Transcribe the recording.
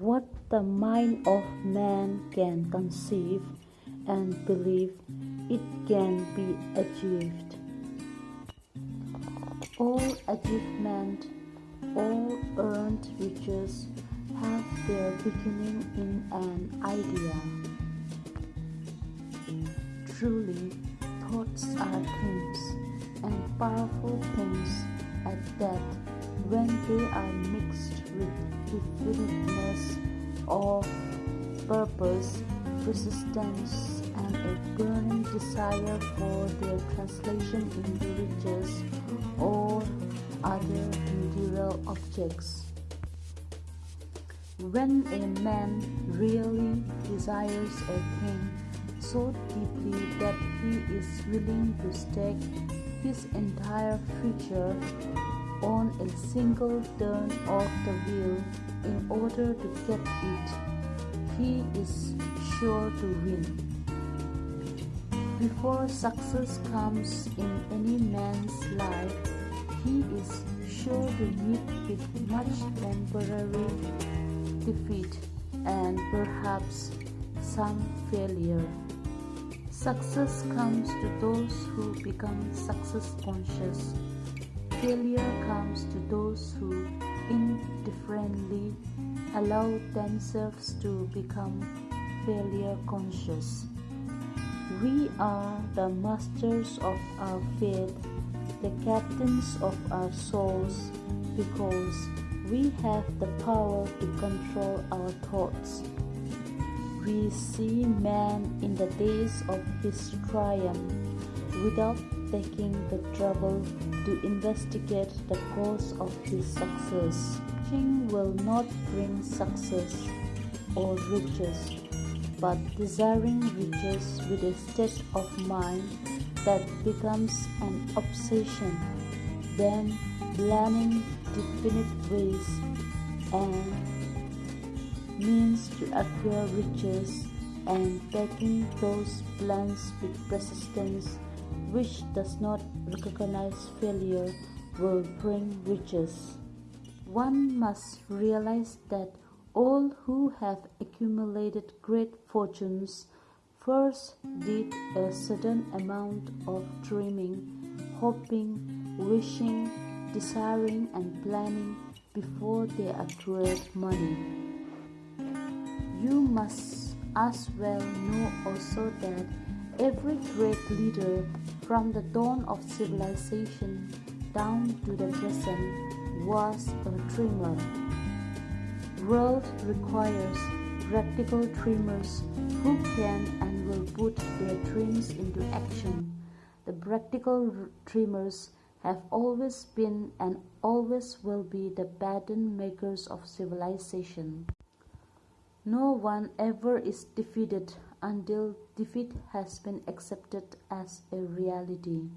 what the mind of man can conceive and believe it can be achieved. All achievement, all earned riches have their beginning in an idea. Truly, thoughts are things, and powerful things at that, when they are mixed definiteness of purpose, persistence, and a burning desire for their translation into riches or other material objects. When a man really desires a thing so deeply that he is willing to stake his entire future on a single turn of the wheel in order to get it, he is sure to win. Before success comes in any man's life, he is sure to meet with much temporary defeat and perhaps some failure. Success comes to those who become success conscious. Failure comes to those who indifferently allow themselves to become failure conscious. We are the masters of our fate, the captains of our souls, because we have the power to control our thoughts. We see man in the days of his triumph without taking the trouble to investigate the cause of his success. Wishing will not bring success or riches, but desiring riches with a state of mind that becomes an obsession, then planning definite ways and means to acquire riches and taking those plans with persistence which does not recognize failure will bring riches. One must realize that all who have accumulated great fortunes first did a certain amount of dreaming, hoping, wishing, desiring, and planning before they acquired money. You must as well know also that every great leader from the dawn of civilization down to the present was a dreamer. World requires practical dreamers who can and will put their dreams into action. The practical dreamers have always been and always will be the pattern makers of civilization. No one ever is defeated until defeat has been accepted as a reality.